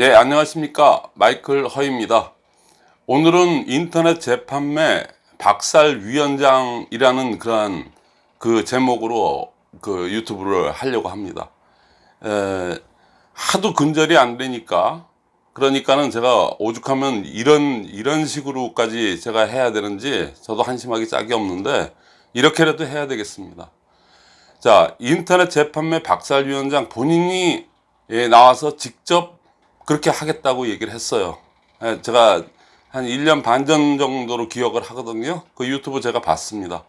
예, 안녕하십니까. 마이클 허입니다. 오늘은 인터넷 재판매 박살 위원장이라는 그러한 그 제목으로 그 유튜브를 하려고 합니다. 에, 하도 근절이 안 되니까 그러니까는 제가 오죽하면 이런 이런 식으로까지 제가 해야 되는지 저도 한심하기 짝이 없는데 이렇게라도 해야 되겠습니다. 자 인터넷 재판매 박살위원장 본인이 예, 나와서 직접 그렇게 하겠다고 얘기를 했어요. 예, 제가 한 1년 반 전 정도로 기억을 하거든요. 그 유튜브 제가 봤습니다.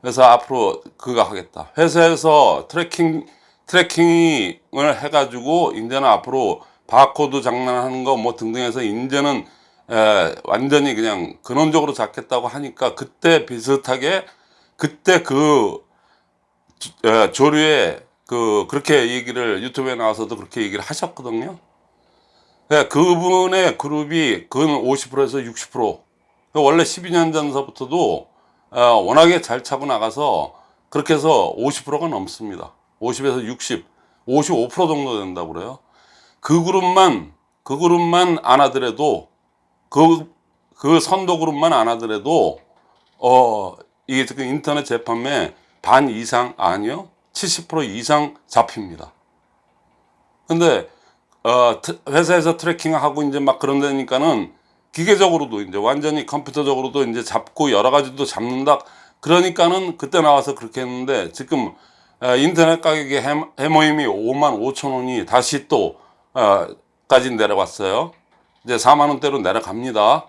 그래서 앞으로 그거 하겠다. 회사에서 tracking, tracking을 해 가지고, 이제는 앞으로 바코드 장난하는 거 뭐 등등 해서, 이제는 에, 완전히 그냥 근원적으로 잡겠다고 하니까, 그때 비슷하게, 그때 그 에, 조류에 그, 그렇게 얘기를 유튜브에 나와서도 그렇게 얘기를 하셨거든요. 네, 그분의 그룹이 근 50%에서 60% 원래 12년 전서부터도 어, 워낙에 잘 차고 나가서 그렇게 해서 50%가 넘습니다. 50에서 60 55% 정도 된다고 그래요. 그 그룹만 그 그룹만 안 하더라도 그, 그 선도 그룹만 안 하더라도 어 이게 지금 인터넷 재판매 반 이상 아니요 70% 이상 잡힙니다. 근데 어, 회사에서 트래킹하고 이제 막 그런 데니까는 기계적으로도 이제 완전히 컴퓨터적으로도 이제 잡고 여러 가지도 잡는다. 그러니까는 그때 나와서 그렇게 했는데 지금 어, 인터넷 가격의 해모임이 5만 5천 원이 다시 또 어, 까지 내려왔어요. 이제 4만 원대로 내려갑니다.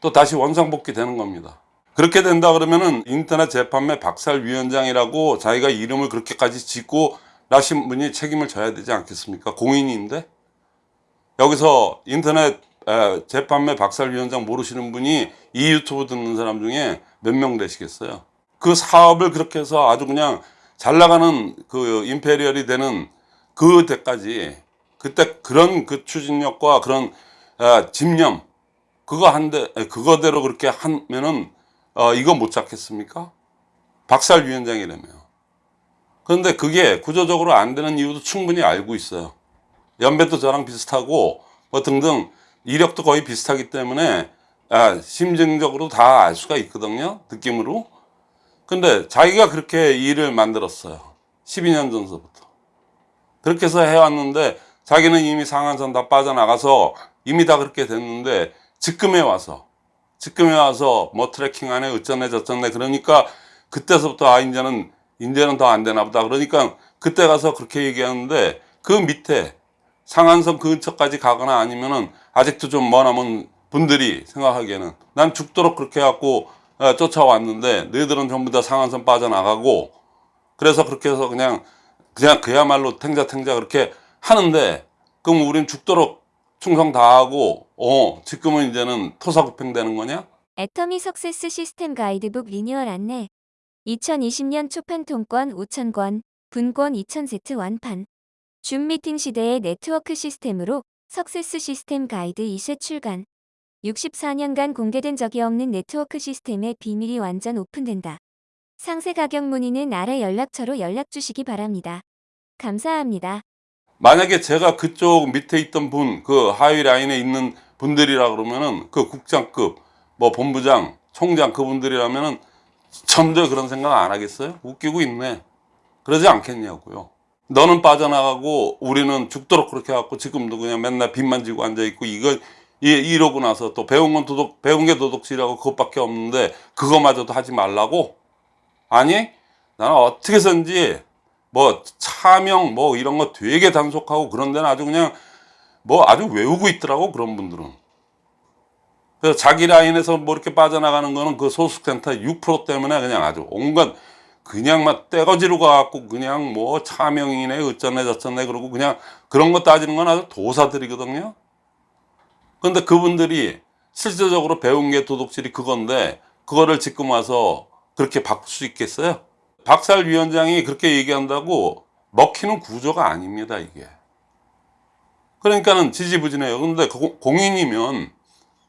또 다시 원상복귀 되는 겁니다. 그렇게 된다 그러면은 인터넷 재판매 박살위원장이라고 자기가 이름을 그렇게까지 짓고 나신 분이 책임을 져야 되지 않겠습니까? 공인인데 여기서 인터넷 재판매 박살위원장 모르시는 분이 이 유튜브 듣는 사람 중에 몇 명 되시겠어요? 그 사업을 그렇게 해서 아주 그냥 잘 나가는 그 임페리얼이 되는 그 때까지 그때 그런 그 추진력과 그런 어, 집념 그거 한데 그거대로 그렇게 하면은 어, 이거 못 잡겠습니까? 박살 위원장이라며 그런데 그게 구조적으로 안 되는 이유도 충분히 알고 있어요. 연배도 저랑 비슷하고 뭐 등등 이력도 거의 비슷하기 때문에 아, 심증적으로 다 알 수가 있거든요. 느낌으로. 근데 자기가 그렇게 일을 만들었어요. 12년 전서부터. 그렇게 해서 해왔는데 자기는 이미 상한선 다 빠져나가서 이미 다 그렇게 됐는데 지금에 와서 지금에 와서 뭐 트래킹하네 어쩌네 저쩌네 그러니까 그때서부터 아 이제는 이제는 더 안 되나 보다 그러니까 그때 가서 그렇게 얘기하는데 그 밑에 상한선 근처까지 가거나 아니면은 아직도 좀 머나먼 분들이 생각하기에는 난 죽도록 그렇게 해갖고 어, 쫓아왔는데 너희들은 전부 다 상한선 빠져나가고 그래서 그렇게 해서 그냥 그냥 그야말로 탱자탱자 그렇게 하는데 그럼 우린 죽도록 충성 다하고 어 지금은 이제는 토사구팽 되는 거냐? 애터미 success 시스템 가이드북 리뉴얼 안내 2020년 초판 통권 5,000권, 분권 2,000세트 완판. 줌 미팅 시대의 네트워크 시스템으로 success 시스템 가이드 2쇄 출간. 64년간 공개된 적이 없는 네트워크 시스템의 비밀이 완전 오픈된다. 상세 가격 문의는 아래 연락처로 연락 주시기 바랍니다. 감사합니다. 만약에 제가 그쪽 밑에 있던 분, 그 하위 라인에 있는 분들이라 그러면은 그 국장급, 뭐 본부장, 총장 그분들이라면은 전혀 그런 생각 안 하겠어요? 웃기고 있네. 그러지 않겠냐고요. 너는 빠져나가고 우리는 죽도록 그렇게 해갖고 지금도 그냥 맨날 빚만 지고 앉아있고 이거 이러고 나서 또 배운 건 도덕, 배운 게 도덕질하고 그것밖에 없는데 그거마저도 하지 말라고? 아니, 나는 어떻게 해서인지 뭐 차명 뭐 이런 거 되게 단속하고 그런 데는 아주 그냥 뭐 아주 외우고 있더라고 그런 분들은. 그래서 자기 라인에서 뭐 이렇게 빠져나가는 거는 그 소속센터 6% 때문에 그냥 아주 온갖 그냥 막 떼거지로 가갖고 그냥 뭐 차명이네 어쩌네 저쩌네 그러고 그냥 그런 거 따지는 건 아주 도사들이거든요. 그런데 그분들이 실질적으로 배운 게 도둑질이 그건데 그거를 지금 와서 그렇게 바꿀 수 있겠어요? 박살 위원장이 그렇게 얘기한다고 먹히는 구조가 아닙니다 이게. 그러니까는 지지부진해요. 근데 공인이면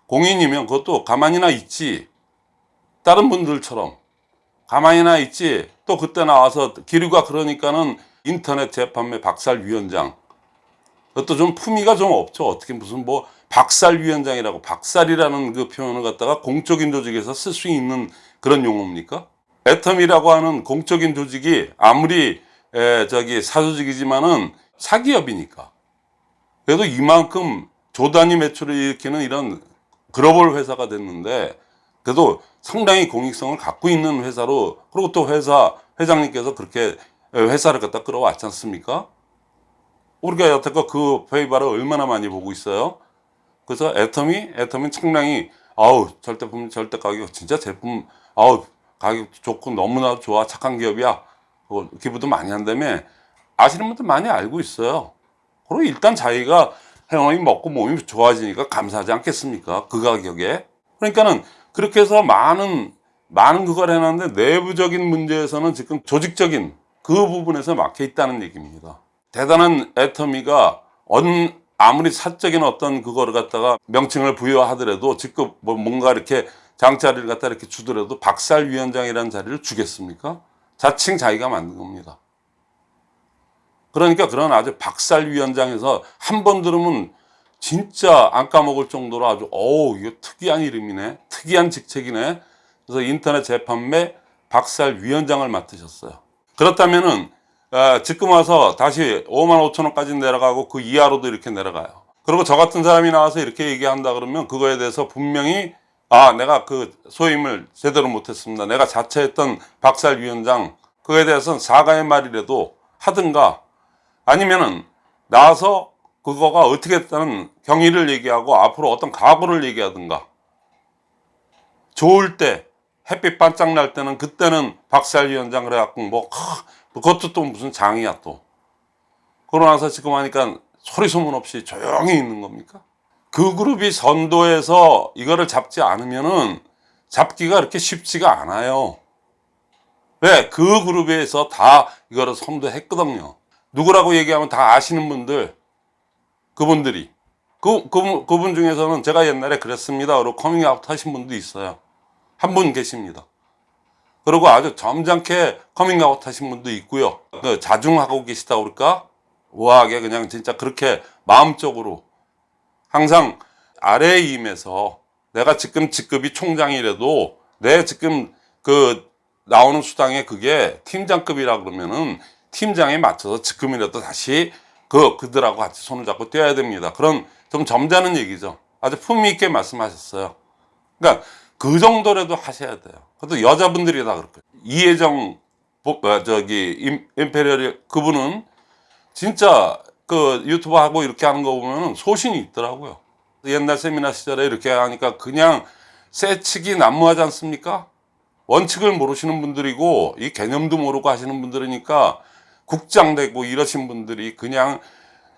공인이면 그것도 가만히나 있지 다른 분들처럼 가만히나 있지 또 그때 나와서 기류가 그러니까는 인터넷 재판매 박살위원장 그것도 좀 품위가 좀 없죠. 어떻게 무슨 뭐 박살위원장이라고 박살이라는 그 표현을 갖다가 공적인 조직에서 쓸 수 있는 그런 용어입니까? 애텀이라고 하는 공적인 조직이 아무리 에, 저기 사조직이지만은 사기업이니까 그래도 이만큼 조단위 매출을 일으키는 이런 글로벌 회사가 됐는데 그래도 상당히 공익성을 갖고 있는 회사로 그리고 또 회사 회장님께서 그렇게 회사를 갖다 끌어왔지 않습니까? 우리가 여태껏 그 페이바를 얼마나 많이 보고 있어요. 그래서 애텀이 애텀이 상당히 아우 절대 품 절대 가격 진짜 제품 아우 가격 좋고 너무나 좋아 착한 기업이야. 그 기부도 많이 한다며 아시는 분들 많이 알고 있어요. 그리고 일단 자기가 행원이 먹고 몸이 좋아지니까 감사하지 않겠습니까? 그 가격에. 그러니까는 그렇게 해서 많은 많은 그걸 해놨는데 내부적인 문제에서는 지금 조직적인 그 부분에서 막혀 있다는 얘기입니다. 대단한 애터미가 언 아무리 사적인 어떤 그거를 갖다가 명칭을 부여하더라도 지금 뭐 뭔가 이렇게 장자리를 갖다 이렇게 주더라도 박살위원장이라는 자리를 주겠습니까? 자칭 자기가 만든 겁니다. 그러니까 그런 아주 박살위원장에서 한 번 들으면 진짜 안 까먹을 정도로 아주 어우 이거 특이한 이름이네. 특이한 직책이네. 그래서 인터넷 재판매 박살위원장을 맡으셨어요. 그렇다면은 아, 지금 와서 다시 5만 5천 원까지 내려가고 그 이하로도 이렇게 내려가요. 그리고 저 같은 사람이 나와서 이렇게 얘기한다 그러면 그거에 대해서 분명히 아 내가 그 소임을 제대로 못했습니다. 내가 자처했던 박살위원장 그거에 대해서는 사과의 말이라도 하든가 아니면은 나와서 그거가 어떻게 했다는 경위를 얘기하고 앞으로 어떤 각오를 얘기하든가 좋을 때 햇빛 반짝 날 때는 그때는 박살 위원장 그래갖고 뭐 하, 그것도 또 무슨 장이야 또 그러고 나서 지금 하니까 소리 소문 없이 조용히 있는 겁니까? 그 그룹이 선도해서 이거를 잡지 않으면은 잡기가 그렇게 쉽지가 않아요. 왜? 그 그룹에서 다 이거를 선도했거든요. 누구라고 얘기하면 다 아시는 분들, 그분들이. 그, 그, 그분 중에서는 제가 옛날에 그랬습니다. 그리고 커밍아웃 하신 분도 있어요. 한 분 계십니다. 그리고 아주 점잖게 커밍아웃 하신 분도 있고요. 그 자중하고 계시다 그럴까? 우아하게 그냥 진짜 그렇게 마음적으로 항상 아래에 임해서 내가 지금 직급이 총장이라도 내 지금 그 나오는 수당에 그게 팀장급이라 그러면은 팀장에 맞춰서 지금이라도 다시 그 그들하고 같이 손을 잡고 뛰어야 됩니다. 그런 좀 점잖은 얘기죠. 아주 품위 있게 말씀하셨어요. 그러니까 그 정도라도 하셔야 돼요. 그래도 여자분들이 다 그렇게 이혜정 보- 어, 저기 임, 임페리얼 그분은 진짜 그 유튜브 하고 이렇게 하는 거 보면 소신이 있더라고요. 옛날 세미나 시절에 이렇게 하니까 그냥 세치기 난무하지 않습니까? 원칙을 모르시는 분들이고 이 개념도 모르고 하시는 분들이니까 국장 되고 이러신 분들이 그냥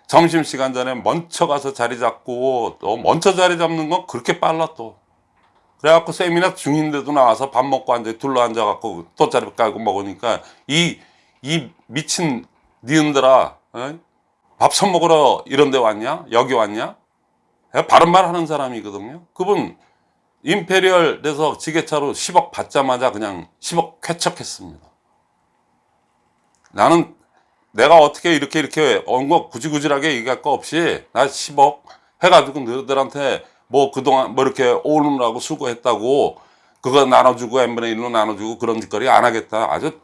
점심시간 전에 먼저 가서 자리 잡고 또 먼저 자리 잡는 건 그렇게 빨라 또. 그래갖고 세미나 중인데도 나와서 밥 먹고 앉아 둘러 앉아갖고 돗자리 깔고 먹으니까 이 이 미친 니은들아 어? 밥선 먹으러 이런 데 왔냐? 여기 왔냐? 바른 말 하는 사람이거든요. 그분 임페리얼 돼서 지게차로 10억 받자마자 그냥 10억 쾌척했습니다. 나는 내가 어떻게 이렇게 이렇게 언거 구질구질하게 얘기할 거 없이 나 10억 해가지고 너희들한테 뭐 그동안 뭐 이렇게 오느라고 수고했다고 그거 나눠주고 n분의 1로 나눠주고 그런 짓거리 안 하겠다. 아주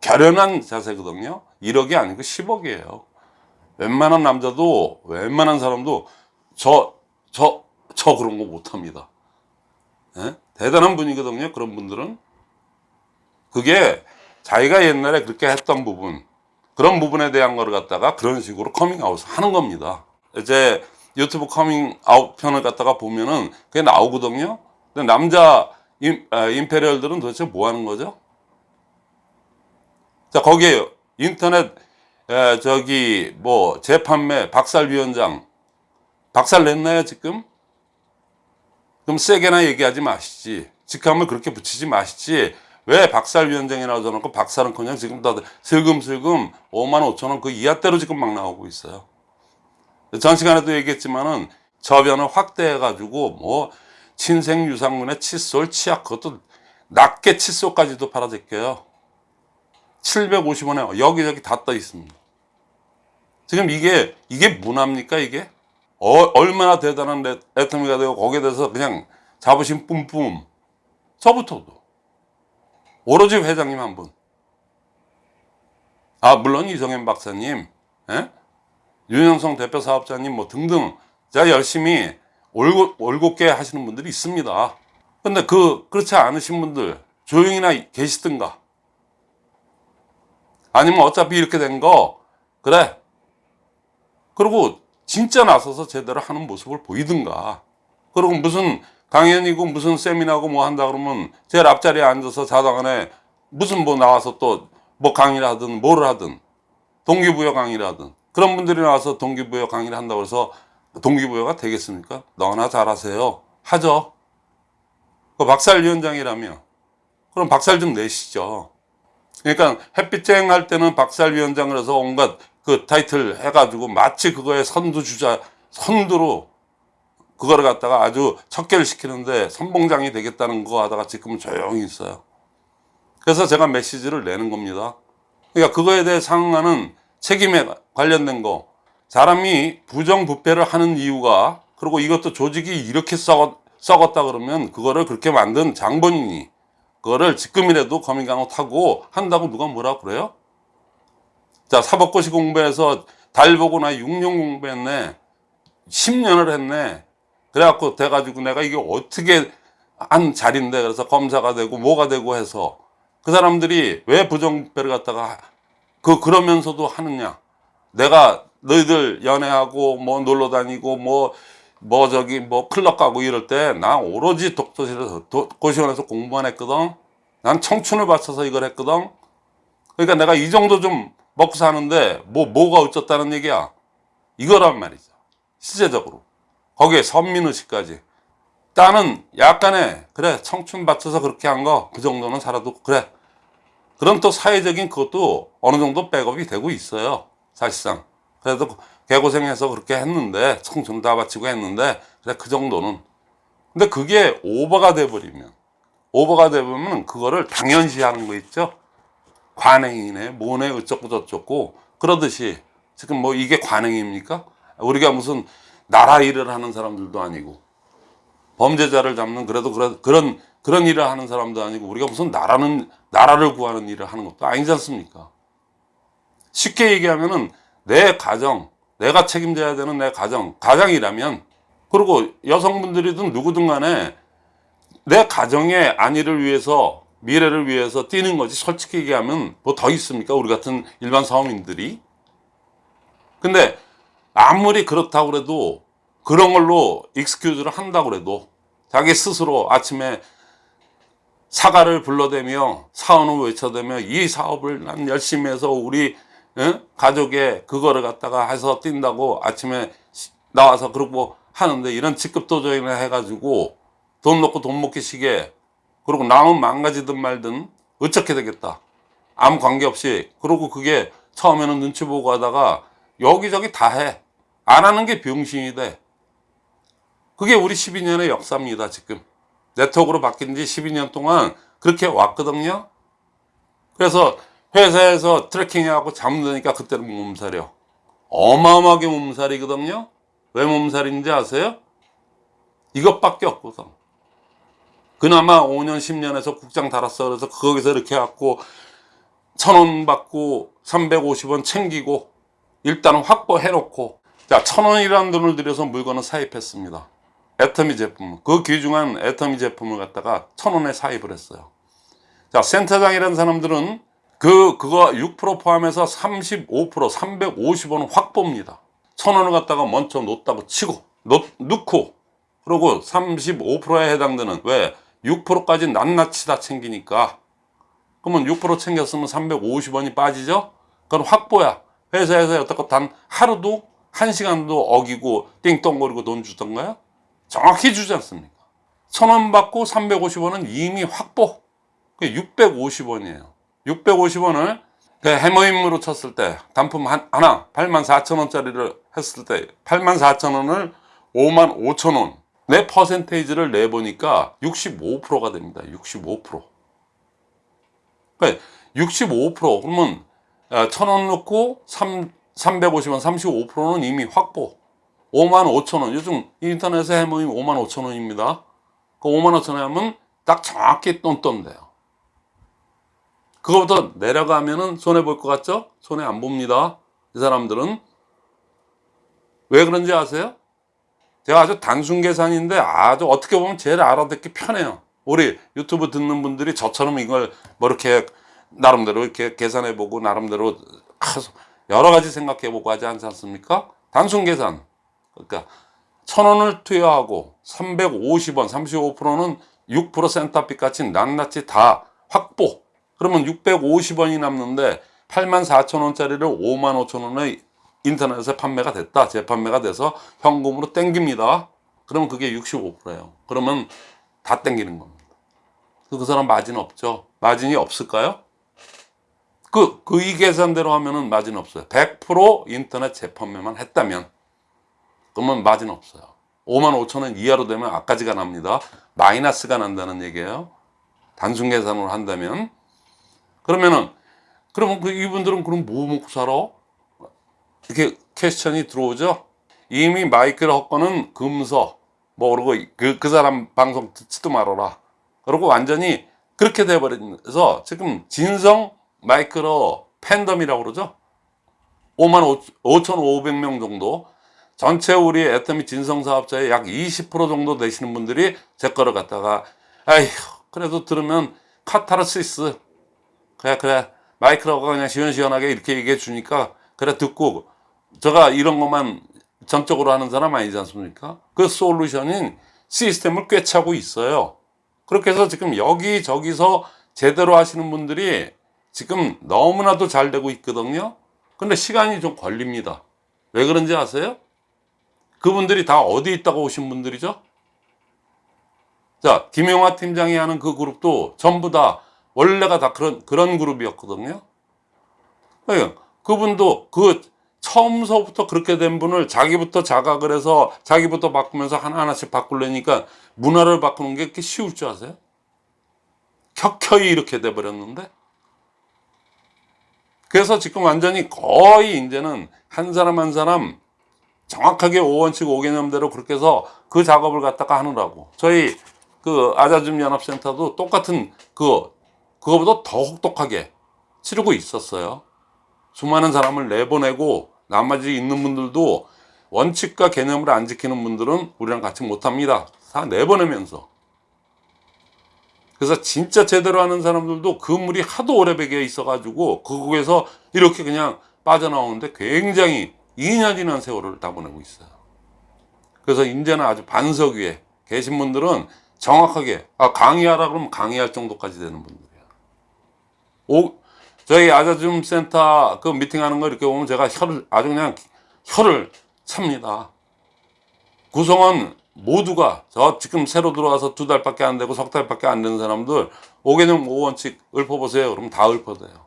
결연한 자세거든요. 1억이 아니고 10억이에요. 웬만한 남자도 웬만한 사람도 저 저 저 그런 거 못합니다. 예? 대단한 분이거든요 그런 분들은. 그게 자기가 옛날에 그렇게 했던 부분 그런 부분에 대한 거를 갖다가 그런 식으로 커밍아웃 하는 겁니다. 이제 유튜브 커밍아웃 편을 갖다가 보면은 그게 나오거든요. 근데 남자 임, 아, imperial들은 도대체 뭐 하는 거죠? 자, 거기에 인터넷 에, 저기 뭐 재판매 박살위원장 박살 냈나요 지금? 그럼 세게나 얘기하지 마시지. 직함을 그렇게 붙이지 마시지. 왜 박살위원장이라고 저놓고 박살은 그냥 지금 다들 슬금슬금 5만 5천 원 그 이하대로 지금 막 나오고 있어요. 전 시간에도 얘기했지만은 저변을 확대해 가지고 뭐 친생 유상문의 칫솔, 치약 그것도 낮게 칫솔까지도 팔아 제껴요. 750원에 여기저기 다 떠 있습니다. 지금 이게 이게 문화입니까 이게? 어, 얼마나 대단한 애- 애터미가 되고 거기에 대해서 그냥 자부심 뿜뿜 저부터도 오로지 회장님 한 분. 아 물론 이성현 박사님, 예? 윤영성 대표 사업자님 뭐 등등 자 열심히 올고, 올곧게 하시는 분들이 있습니다. 근데 그 그렇지 않으신 분들 조용히나 계시든가 아니면 어차피 이렇게 된 거 그래 그리고 진짜 나서서 제대로 하는 모습을 보이든가 그리고 무슨 강연이고 무슨 세미나고 뭐 한다 그러면 제일 앞자리에 앉아서 자당안에 무슨 뭐 나와서 또 뭐 강의를 하든 뭐를 하든 동기부여 강의를 하든 그런 분들이 나와서 동기부여 강의를 한다고 해서 동기부여가 되겠습니까? 너나 잘하세요. 하죠. 그 박살위원장이라며. 그럼 박살 좀 내시죠. 그러니까 햇빛쟁 할 때는 박살위원장을 해서 온갖 그 타이틀 해가지고 마치 그거에 선두주자 선두로 그거를 갖다가 아주 척결 시키는데 선봉장이 되겠다는 거 하다가 지금은 조용히 있어요. 그래서 제가 메시지를 내는 겁니다. 그러니까 그거에 대해 상응하는 책임에 관련된 거 사람이 부정부패를 하는 이유가 그리고 이것도 조직이 이렇게 썩었, 썩었다 그러면 그거를 그렇게 만든 장본인이 그거를 지금이라도 거민강호 타고 한다고 누가 뭐라 그래요? 자 사법고시 공부해서 달 보고 나 6년 공부했네 10년을 했네 그래갖고 돼가지고 내가 이게 어떻게 한 자리인데 그래서 검사가 되고 뭐가 되고 해서 그 사람들이 왜 부정부패를 갖다가 그 그러면서도 하느냐. 내가 너희들 연애하고 뭐 놀러 다니고 뭐뭐 저기 뭐 클럽 가고 이럴 때 나 오로지 독서실에서 도- 고시원에서 공부만 했거든. 난 청춘을 바쳐서 이걸 했거든. 그러니까 내가 이 정도 좀 먹고 사는데 뭐 뭐가 어쩌다는 얘기야. 이거란 말이죠. 실제적으로 거기에 선민의식까지. 나는 약간의 그래 청춘 바쳐서 그렇게 한 거 그 정도는 살아도 그래. 그런 또 사회적인 그것도 어느 정도 백업이 되고 있어요 사실상. 그래도 개고생해서 그렇게 했는데 청춘 다 바치고 했는데 그래 그 정도는. 근데 그게 오버가 돼버리면 오버가 돼버리면 그거를 당연시하는 거 있죠? 관행이네 뭐네 어쩌고 저쩌고. 그러듯이 지금 뭐 이게 관행입니까? 우리가 무슨 나라 일을 하는 사람들도 아니고 범죄자를 잡는 그래도 그런 그런 그런 일을 하는 사람도 아니고 우리가 무슨 나라는 나라를 구하는 일을 하는 것도 아니지 않습니까? 쉽게 얘기하면은 내 가정, 내가 책임져야 되는 내 가정, 가장이라면 그리고 여성분들이든 누구든 간에 내 가정의 안위를 위해서 미래를 위해서 뛰는 거지 솔직히 얘기하면 뭐 더 있습니까? 우리 같은 일반 사업인들이 근데 아무리 그렇다고 그래도 그런 걸로 익스큐즈를 한다고 그래도 자기 스스로 아침에 사과를 불러대며 사원을 외쳐대며 이 사업을 난 열심히 해서 우리 어? 가족의 그거를 갖다가 해서 뛴다고 아침에 시- 나와서 그러고 하는데 이런 직급도전이나 해가지고 돈 넣고 돈 먹기 시게 그리고 남은 망가지든 말든 어떻게 되겠다. 아무 관계없이. 그리고 그게 처음에는 눈치 보고 하다가 여기저기 다 해 안 하는 게 병신이 돼. 그게 우리 12년의 역사입니다 지금. 네트워크로 바뀐 지 12년 동안 그렇게 왔거든요. 그래서 회사에서 트래킹하고 잠드니까 그때는 몸살이요. 어마어마하게 몸살이거든요. 왜 몸살인지 아세요? 이것밖에 없거든. 그나마 5년 10년에서 국장 달았어. 그래서 거기서 이렇게 해갖고 천 원 받고 350원 챙기고 일단은 확보해 놓고 자 천원이라는 돈을 들여서 물건을 사입했습니다. 애터미 제품. 그 귀중한 애터미 제품을 갖다가 천원에 사입을 했어요. 자 센터장이라는 사람들은 그 그거 6% 포함해서 35% 350원은 확보입니다. 천원을 갖다가 먼저 놓다고 치고 놓, 넣고 그리고 35%에 해당되는 왜? 6%까지 낱낱이 다 챙기니까. 그러면 6% 챙겼으면 350원이 빠지죠? 그건 확보야. 회사에서 여태껏 단 하루도 한 시간도 어기고 띵똥거리고 돈 주던가요? 정확히 주지 않습니까? 천 원 받고 350원은 이미 확보. 그게 650원이에요. 650원을 그 해머임으로 쳤을 때 단품 한, 하나 8만 4천 원짜리를 했을 때 8만 4천 원을 5만 5천 원. 내 퍼센테이지를 내보니까 65%가 됩니다. 65%. 그러니까 65% 그러면 천원 넣고 3, 350원 35%는 이미 확보 5만 5천 원 요즘 인터넷에 해모임 5만 5천 원입니다 그 5만 5천 원 하면 딱 정확히 똔똔 돼요 그거보다 내려가면은 손해 볼 것 같죠? 손해 안 봅니다 이 사람들은 왜 그런지 아세요? 제가 아주 단순 계산인데 아주 어떻게 보면 제일 알아듣기 편해요. 우리 유튜브 듣는 분들이 저처럼 이걸 뭐 이렇게 나름대로 이렇게 계산해 보고 나름대로 여러 가지 생각해 보고 하지 않지 않습니까? 단순 계산. 그러니까 천 원을 투여하고 350원, 35%는 6% 센터빚 같이 낱낱이 다 확보. 그러면 650원이 남는데 8만 4천 원짜리를 5만 5천 원에 인터넷에 판매가 됐다. 재판매가 돼서 현금으로 땡깁니다. 그러면 그게 65%예요. 그러면 다 땡기는 겁니다. 그 사람 마진 없죠. 마진이 없을까요? 그, 그 이 계산대로 하면은 마진 없어요. 100% 인터넷 재판매만 했다면 그러면 마진 없어요. 5만 5천 원 이하로 되면 앞까지가 납니다. 마이너스가 난다는 얘기예요. 단순 계산으로 한다면 그러면은 그러면 그 이분들은 그럼 뭐 먹고 살아? 이렇게 퀘스천이 들어오죠. 이미 마이크를 헛거는 금서 뭐 그러고 그, 그 사람 방송 듣지도 말아라. 그러고 완전히 그렇게 돼버려서 지금 진성 마이크로 팬덤이라고 그러죠. 5만 5,500명 정도 전체 우리 애터미 진성 사업자의 약 20% 정도 되시는 분들이 제 거를 갖다가 아휴 그래도 들으면 카타르시스 그래 그래 마이크라고 그냥 시원시원하게 이렇게 얘기해 주니까 그래 듣고 제가 이런 것만 전적으로 하는 사람 아니지 않습니까? 그 솔루션인 시스템을 꿰차고 있어요. 그렇게 해서 지금 여기저기서 제대로 하시는 분들이 지금 너무나도 잘 되고 있거든요. 근데 시간이 좀 걸립니다. 왜 그런지 아세요? 그분들이 다 어디 있다고 오신 분들이죠? 자, 김용화 팀장이 하는 그 그룹도 전부 다 원래가 다 그런, 그런 그룹이었거든요. 그러니까 그분도 그 처음서부터 그렇게 된 분을 자기부터 자각을 해서 자기부터 바꾸면서 하나하나씩 바꾸려니까 문화를 바꾸는 게 그렇게 쉬울 줄 아세요? 켜켜이 이렇게 돼버렸는데 그래서 지금 완전히 거의 이제는 한 사람 한 사람 정확하게 5원칙 5개념대로 그렇게 해서 그 작업을 갖다가 하느라고 저희 그 아자줌 연합센터도 똑같은 그 그거보다 더 혹독하게 치르고 있었어요 수많은 사람을 내보내고 나머지 있는 분들도 원칙과 개념을 안 지키는 분들은 우리랑 같이 못합니다. 다 내보내면서. 그래서 진짜 제대로 하는 사람들도 그 물이 하도 오래 배겨 있어 가지고 그곳에서 이렇게 그냥 빠져나오는데 굉장히 2년이나 세월을 다 보내고 있어요. 그래서 이제는 아주 반석 위에 계신 분들은 정확하게 아, 강의하라 그러면 강의할 정도까지 되는 분들이에요. 오, 저희 아자줌 센터 그 미팅하는 거 이렇게 보면 제가 혀를 아주 그냥 혀를 찹니다. 구성원 모두가 저 지금 새로 들어와서 두 달밖에 안 되고 석 달밖에 안 되는 사람들 5개념 5원칙 읊어보세요. 그럼 다 읊어대요.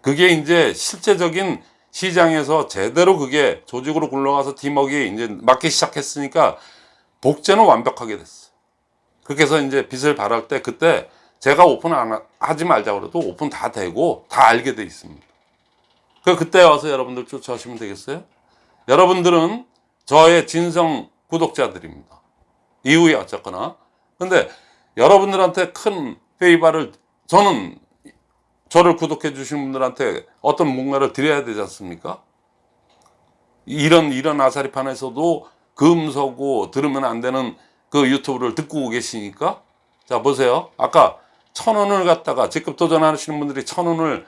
그게 이제 실제적인 시장에서 제대로 그게 조직으로 굴러가서 팀워크가 이제 맞기 시작했으니까 복제는 완벽하게 됐어. 그렇게 해서 이제 빛을 발할 때 그때 제가 오픈 안 하지 말자 그래도 오픈 다 되고 다 알게 돼 있습니다. 그 그때 와서 여러분들 쫓아오시면 되겠어요? 여러분들은 저의 진성 구독자들입니다. 이후에 어쨌거나. 근데 여러분들한테 큰 페이바를 저는 저를 구독해 주신 분들한테 어떤 뭔가를 드려야 되지 않습니까? 이런 이런 아사리판에서도 금서고 들으면 안 되는 그 유튜브를 듣고 계시니까 자 보세요. 아까 천 원을 갖다가 직급 도전하시는 분들이 천 원을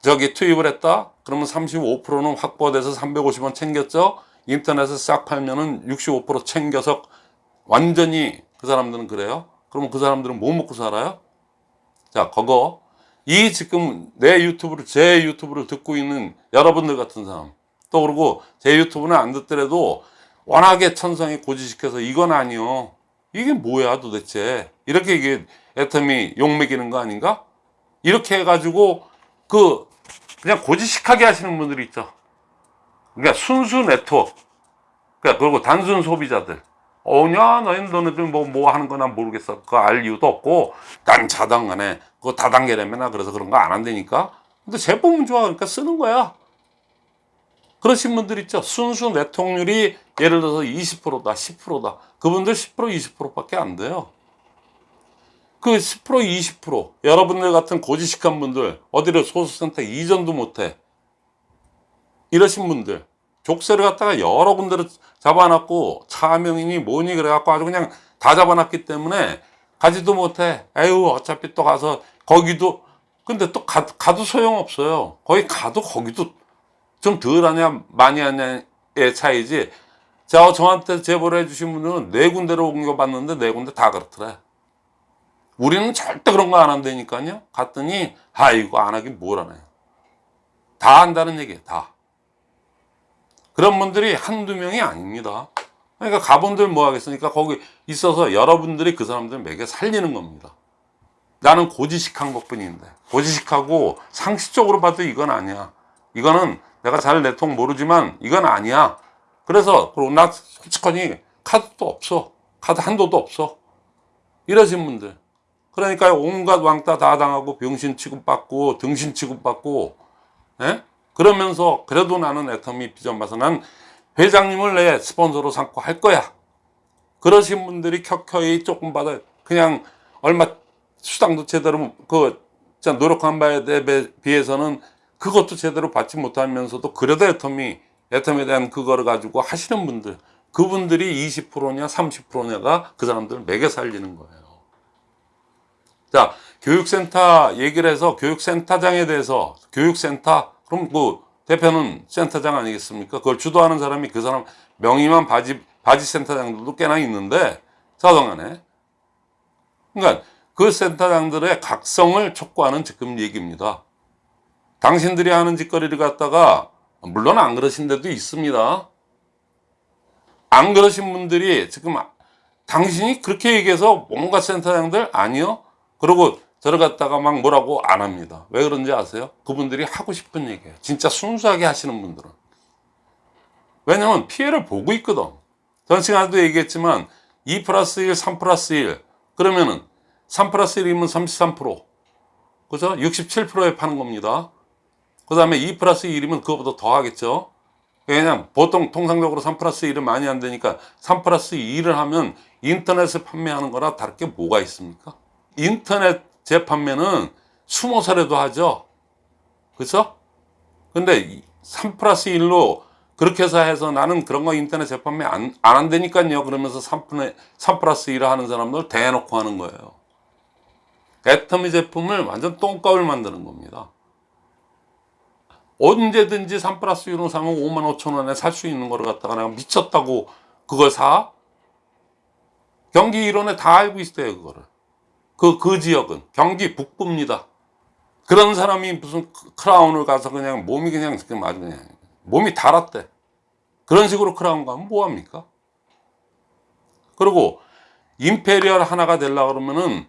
저기 투입을 했다 그러면 35%는 확보돼서 350원 챙겼죠 인터넷에 싹 팔면은 65% 챙겨서 완전히 그 사람들은 그래요 그러면 그 사람들은 뭐 먹고 살아요 자 그거 이 지금 내 유튜브를 제 유튜브를 듣고 있는 여러분들 같은 사람 또 그리고 제 유튜브는 안 듣더라도 워낙에 천성에 고지시켜서 이건 아니요 이게 뭐야 도대체 이렇게 이게 애터미 욕먹이는 거 아닌가? 이렇게 해가지고 그 그냥 고지식하게 하시는 분들이 있죠. 그러니까 순수 네트워크. 그러니까 그리고 단순 소비자들. 어냐 너희는 너네들 뭐, 뭐 하는 거나 모르겠어. 그거 알 이유도 없고 난 자당간에 그거 다단계라면 그래서 그런 거 안 한다니까. 근데 제품은 좋아. 그러니까 쓰는 거야. 그러신 분들 있죠. 순수 내통률이 예를 들어서 20%다, 10%다. 그분들 10%, 20%밖에 안 돼요. 그 10%, 20% 여러분들 같은 고지식한 분들 어디를 소수센터 이전도 못해 이러신 분들 족쇄를 갖다가 여러 군데를 잡아놨고 차명이니 뭐니 그래갖고 아주 그냥 다 잡아놨기 때문에 가지도 못해. 에휴 어차피 또 가서 거기도. 근데 또 가, 가도 소용없어요. 거기 가도 거기도 좀 덜 하냐 많이 하냐의 차이지. 자 저한테 제보를 해주신 분들은 네 군데로 옮겨봤는데 네 군데 다 그렇더래 우리는 절대 그런 거 안 한다니까요. 갔더니 아이고 안 하긴 뭘 하나요? 다 한다는 얘기예요 다 그런 분들이 한두 명이 아닙니다. 그러니까 가본들 뭐 하겠습니까? 거기 있어서 여러분들이 그 사람들 매개 살리는 겁니다. 나는 고지식한 것 뿐인데 고지식하고 상식적으로 봐도 이건 아니야. 이거는 내가 잘 내통 모르지만 이건 아니야. 그래서 그리고 나 솔직하니 카드도 없어. 카드 한도도 없어. 이러신 분들. 그러니까 온갖 왕따 다 당하고 병신 취급받고 등신 취급받고 예? 그러면서 그래도 나는 애터미 비전 봐서 난 회장님을 내 스폰서로 삼고 할 거야. 그러신 분들이 켜켜이 조금 받아 그냥 얼마 수당도 제대로 그 노력한 바에 비해서는 그것도 제대로 받지 못하면서도 그래도 애터미 애텀에 대한 그거를 가지고 하시는 분들 그분들이 20%냐 30%냐가 그 사람들을 매겨 살리는 거예요. 자 교육센터 얘기를 해서 교육센터장에 대해서 교육센터 그럼 그 대표는 센터장 아니겠습니까 그걸 주도하는 사람이 그 사람 명의만 바지 바지 센터장들도 꽤나 있는데 사동안에 그러니까 그 센터장들의 각성을 촉구하는 지금 얘기입니다 당신들이 하는 짓거리를 갖다가 물론 안 그러신 데도 있습니다. 안 그러신 분들이 지금 당신이 그렇게 얘기해서 뭔가 센터장들 아니요. 그러고 갖다가 막 뭐라고 안 합니다. 왜 그런지 아세요? 그분들이 하고 싶은 얘기예요. 진짜 순수하게 하시는 분들은. 왜냐면 피해를 보고 있거든. 전 시간에도 얘기했지만 2 플러스 1, 3 플러스 1 그러면은 3 플러스 1이면 33% 그죠? 67%에 파는 겁니다. 그 다음에 2 플러스 1이면 그거보다 더 하겠죠. 왜냐면 보통 통상적으로 3 플러스 1은 많이 안 되니까 3 플러스 2를 하면 인터넷에 판매하는 거나 다를 게 뭐가 있습니까? 인터넷 재판매는 숨어서라도 하죠. 그죠? 근데 3 플러스 1로 그렇게 해서 해서 나는 그런 거 인터넷 재판매 안, 안 한다니까요. 그러면서 3, 3 플러스 1을 하는 사람들 대놓고 하는 거예요. 애터미 제품을 완전 똥값을 만드는 겁니다. 언제든지 3 플러스 1로 사면 5만 5천 원에 살 수 있는 거를 갖다가 내가 미쳤다고 그걸 사? 경기 일원에 다 알고 있어요 그거를 그, 그 지역은 경기 북부입니다. 그런 사람이 무슨 크라운을 가서 그냥 몸이 그냥 아주 그냥 몸이 달았대. 그런 식으로 크라운 가면 뭐합니까? 그리고 Imperial 하나가 되려고 그러면은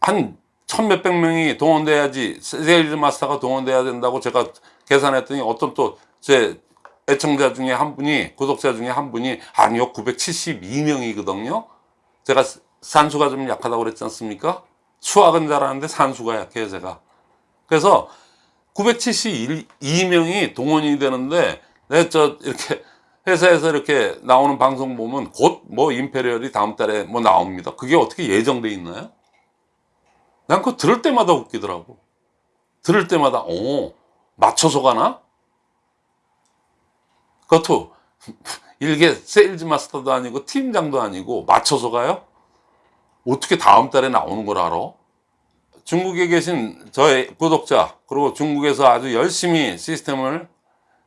한 천 몇백 명이 동원돼야지 sales master가 동원돼야 된다고 제가 계산했더니 어떤 또 제 애청자 중에 한 분이 구독자 중에 한 분이 아니요 972명이거든요. 제가 산수가 좀 약하다고 그랬지 않습니까? 수학은 잘하는데 산수가 약해요 제가. 그래서 972명이 동원이 되는데 내 저 이렇게 회사에서 이렇게 나오는 방송 보면 곧 뭐 Imperial이 다음 달에 뭐 나옵니다. 그게 어떻게 예정돼 있나요? 난 그거 들을 때마다 웃기더라고. 들을 때마다 오 맞춰서 가나? 그것도 일개 sales master도 아니고 팀장도 아니고 맞춰서 가요? 어떻게 다음 달에 나오는 걸 알아? 중국에 계신 저의 구독자 그리고 중국에서 아주 열심히 시스템을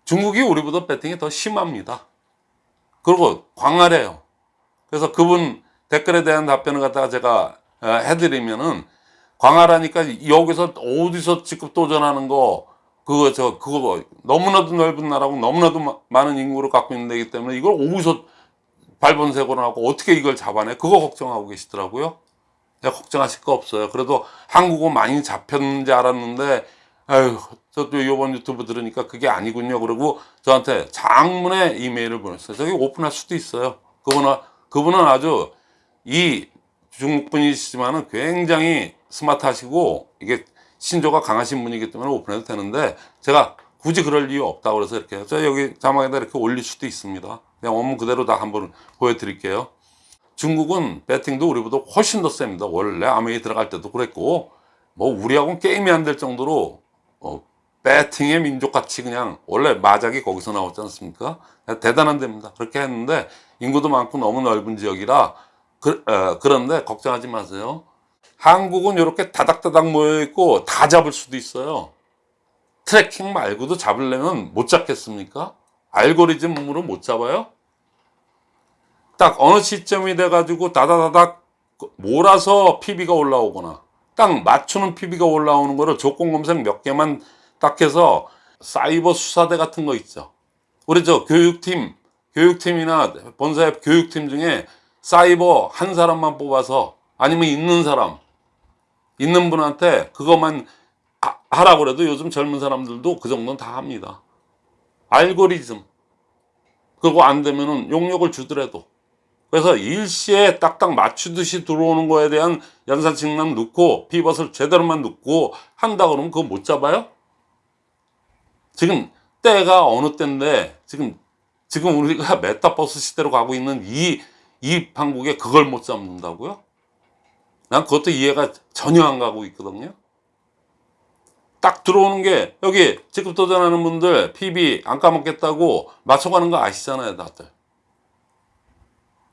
중국이 우리보다 배팅이 더 심합니다 그리고 광활해요 그래서 그분 댓글에 대한 답변을 갖다가 제가 어, 해드리면은 광활하니까 여기서 어디서 직급 도전하는 거 그거 저 그거 너무나도 넓은 나라고 너무나도 마, 많은 인구를 갖고 있는 데기 때문에 이걸 어디서 발본색으로 하고 어떻게 이걸 잡아내? 그거 걱정하고 계시더라고요. 걱정하실 거 없어요. 그래도 한국어 많이 잡혔는지 알았는데 아유 저도 이번 유튜브 들으니까 그게 아니군요. 그리고 저한테 장문의 이메일을 보냈어요. 저기 오픈할 수도 있어요. 그분은 그분은 아주 이 중국 분이시지만은 굉장히 스마트하시고 이게 신조가 강하신 분이기 때문에 오픈해도 되는데 제가 굳이 그럴 이유 없다 그래서 이렇게 저 여기 자막에다 이렇게 올릴 수도 있습니다. 그냥 원문 그대로 다 한번 보여드릴게요. 중국은 배팅도 우리보다 훨씬 더 셉니다. 원래 암웨이 들어갈 때도 그랬고 뭐 우리하고는 게임이 안 될 정도로 어, 배팅의 민족같이 그냥 원래 마작이 거기서 나왔지 않습니까? 대단한 데입니다. 그렇게 했는데 인구도 많고 너무 넓은 지역이라 그, 어, 그런데 걱정하지 마세요. 한국은 이렇게 다닥다닥 모여 있고 다 잡을 수도 있어요. tracking 말고도 잡으려면 못 잡겠습니까? 알고리즘으로 못 잡아요? 딱 어느 시점이 돼가지고 다다다닥 몰아서 PB가 올라오거나 딱 맞추는 PB가 올라오는 거를 조건 검색 몇 개만 딱 해서 사이버 수사대 같은 거 있죠. 우리 저 교육팀, 교육팀이나 본사의 교육팀 중에 사이버 한 사람만 뽑아서 아니면 있는 사람, 있는 분한테 그것만 하- 하라고 그래도 요즘 젊은 사람들도 그 정도는 다 합니다. 알고리즘. 그거 안 되면은 용역을 주더라도. 그래서 일시에 딱딱 맞추듯이 들어오는 거에 대한 연산칙만 넣고 피벗을 제대로만 넣고 한다 그러면 그거 못 잡아요? 지금 때가 어느 때인데 지금 지금 우리가 메타버스 시대로 가고 있는 이, 이 판국에 그걸 못 잡는다고요? 난 그것도 이해가 전혀 안 가고 있거든요. 딱 들어오는 게 여기 직급 도전하는 분들 PV 안 까먹겠다고 맞춰가는 거 아시잖아요, 다들.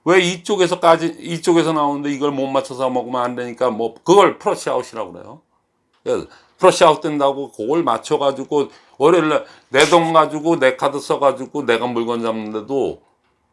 왜 이쪽에서까지 이쪽에서 나오는데 이걸 못 맞춰서 먹으면 안 되니까 뭐 그걸 flush out이라고 그래요. 그래서 flush out 된다고 그걸 맞춰 가지고 월요일날 내 돈 가지고 내 카드 써 가지고 내가 물건 잡는데도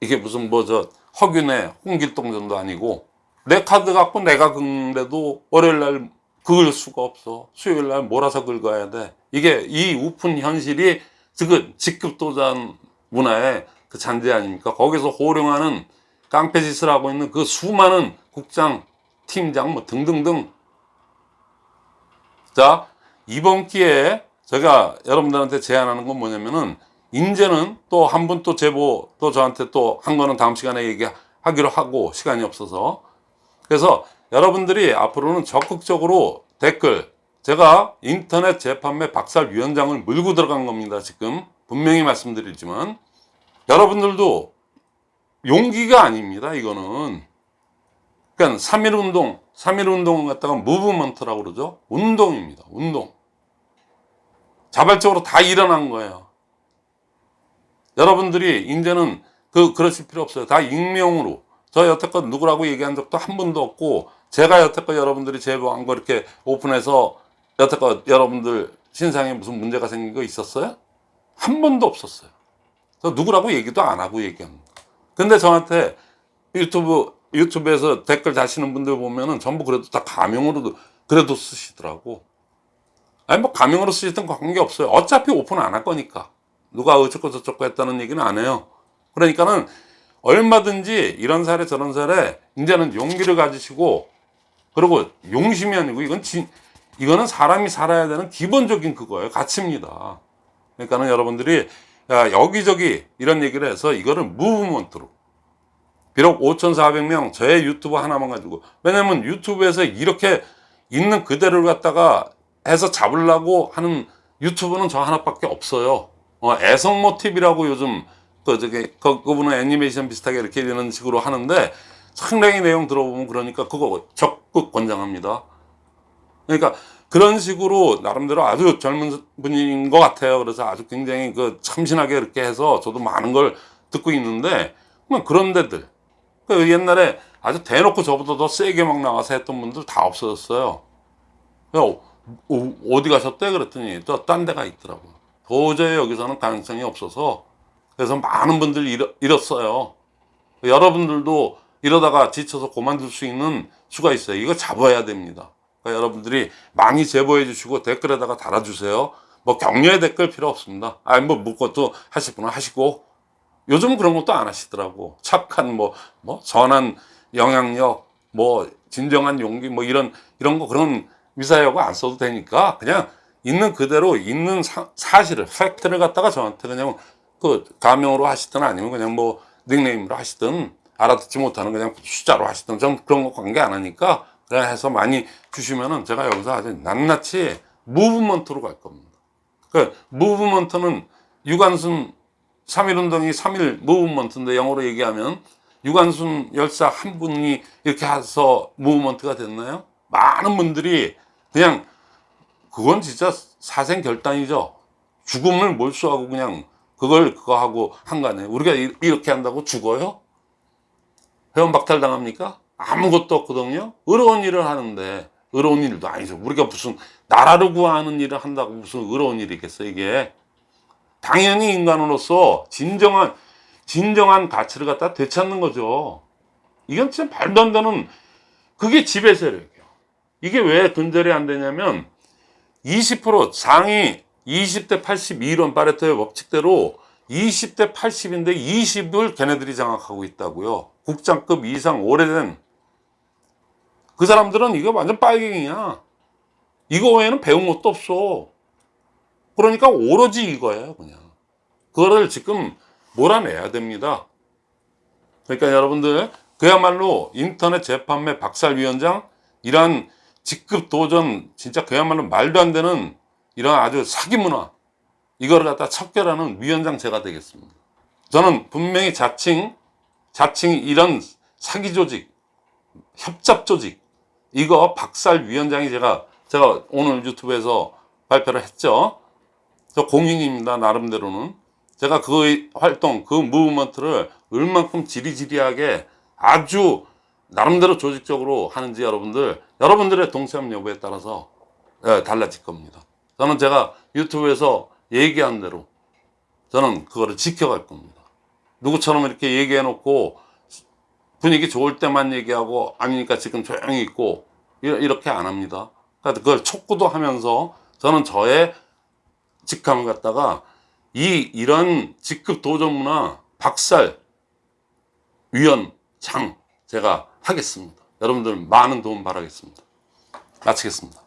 이게 무슨 뭐 저 허균의 홍길동전도 아니고 내 카드 갖고 내가 긁는데도 월요일날 긁을 수가 없어. 수요일날 몰아서 긁어야 돼. 이게 이 우픈 현실이 지금 직급 도전 문화의 그 잔재 아닙니까? 거기서 호령하는 깡패 짓을 하고 있는 그 수많은 국장, 팀장 뭐 등등등. 자, 이번 기회에 제가 여러분들한테 제안하는 건 뭐냐면은 이제는 또 한 분 또 제보 또 저한테 또 한 거는 다음 시간에 얘기하기로 하고 시간이 없어서. 그래서 여러분들이 앞으로는 적극적으로 댓글 제가 인터넷 재판매 박살 위원장을 물고 들어간 겁니다 지금. 분명히 말씀드리지만. 여러분들도 용기가 아닙니다 이거는. 그러니까 3.1 운동 3.1 운동을 갖다가 무브먼트라고 그러죠? 운동입니다 운동. 자발적으로 다 일어난 거예요. 여러분들이 이제는 그 그러실 필요 없어요. 다 익명으로. 저 여태껏 누구라고 얘기한 적도 한 번도 없고 제가 여태껏 여러분들이 제보한 거 이렇게 오픈해서 여태껏 여러분들 신상에 무슨 문제가 생긴 거 있었어요? 한 번도 없었어요. 저 누구라고 얘기도 안 하고 얘기합니다 근데 저한테 유튜브 유튜브에서 댓글 다시는 분들 보면은 전부 그래도 다 가명으로도 그래도 쓰시더라고. 아니 뭐 가명으로 쓰시던 관계 없어요. 어차피 오픈 안 할 거니까. 누가 어쩌고 저쩌고 했다는 얘기는 안 해요. 그러니까는 얼마든지 이런 사례 저런 사례 이제는 용기를 가지시고 그리고 용심이 아니고 이건 진, 이거는 사람이 살아야 되는 기본적인 그거예요. 가치입니다. 그러니까는 여러분들이 야, 여기저기 이런 얘기를 해서 이거를 무브먼트로. 비록 5,400명 저의 유튜브 하나만 가지고. 왜냐면 유튜브에서 이렇게 있는 그대로를 갖다가 해서 잡으려고 하는 유튜브는 저 하나밖에 없어요. 어, 애성모 TV라고 요즘 그 저기 그, 그분은 애니메이션 비슷하게 이렇게 되는 식으로 하는데 상당히 내용 들어보면 그러니까 그거 적극 권장합니다. 그러니까 그런 식으로 나름대로 아주 젊은 분인 것 같아요. 그래서 아주 굉장히 그 참신하게 이렇게 해서 저도 많은 걸 듣고 있는데 그냥 그런 데들 그 옛날에 아주 대놓고 저보다 더 세게 막 나와서 했던 분들 다 없어졌어요. 야, 어, 어디 가셨대? 그랬더니 또 딴 데가 있더라고. 도저히 여기서는 가능성이 없어서 그래서 많은 분들이 잃어, 잃었어요. 여러분들도 이러다가 지쳐서 그만둘 수 있는 수가 있어요. 이거 잡아야 됩니다. 그러니까 여러분들이 많이 제보해 주시고 댓글에다가 달아주세요. 뭐 격려의 댓글 필요 없습니다. 아니 뭐 묻고도 하실 분은 하시고 요즘 그런 것도 안 하시더라고. 착한 뭐, 뭐 선한 영향력, 뭐 진정한 용기 뭐 이런 이런 거 그런 미사여가 안 써도 되니까 그냥 있는 그대로 있는 사, 사실을 팩트를 갖다가 저한테 그냥 그 가명으로 하시든 아니면 그냥 뭐 닉네임으로 하시든 알아듣지 못하는 그냥 숫자로 하시든 좀 그런 거 관계 안 하니까 해서 많이 주시면은 제가 여기서 아주 낱낱이 무브먼트로 갈 겁니다. 그 무브먼트는 유관순 3.1운동이 3.1 무브먼트인데 영어로 얘기하면 유관순 열사 한 분이 이렇게 해서 무브먼트가 됐나요? 많은 분들이 그냥 그건 진짜 사생 결단이죠. 죽음을 몰수하고 그냥 그걸 그거 하고 한 거네. 우리가 이- 이렇게 한다고 죽어요? 회원 박탈 당합니까? 아무것도 없거든요. 의로운 일을 하는데 의로운 일도 아니죠. 우리가 무슨 나라를 구하는 일을 한다고 무슨 의로운 일이겠어 이게. 당연히 인간으로서 진정한 진정한 가치를 갖다 되찾는 거죠. 이건 진짜 말도 안 되는 그게 지배 세력이에요. 이게 왜 근절이 안 되냐면 20% 상위 20대 82론 파레토의 법칙대로 20대 80인데 20을 걔네들이 장악하고 있다고요. 국장급 이상 오래된 그 사람들은 이거 완전 빨갱이야. 이거 외에는 배운 것도 없어. 그러니까 오로지 이거예요, 그냥. 그거를 지금 몰아내야 됩니다. 그러니까 여러분들 그야말로 인터넷 재판매 박살위원장 이러한 직급 도전 진짜 그야말로 말도 안 되는 이런 아주 사기 문화 이거를 갖다 척결하는 위원장 제가 되겠습니다. 저는 분명히 자칭 자칭 이런 사기 조직 협잡 조직 이거 박살 위원장이 제가 제가 오늘 유튜브에서 발표를 했죠. 저 공인입니다 나름대로는 제가 그 활동 그 무브먼트를 얼만큼 지리지리하게 아주 나름대로 조직적으로 하는지 여러분들 여러분들의 동참 여부에 따라서 예, 달라질 겁니다. 저는 제가 유튜브에서 얘기한 대로 저는 그거를 지켜갈 겁니다. 누구처럼 이렇게 얘기해 놓고 분위기 좋을 때만 얘기하고 아니니까 지금 조용히 있고 이- 이렇게 안 합니다. 그러니까 그걸 촉구도 하면서 저는 저의 직함을 갖다가 이 이런 직급 도전 문화 박살 위원 장 제가 하겠습니다. 여러분들 많은 도움 바라겠습니다. 마치겠습니다.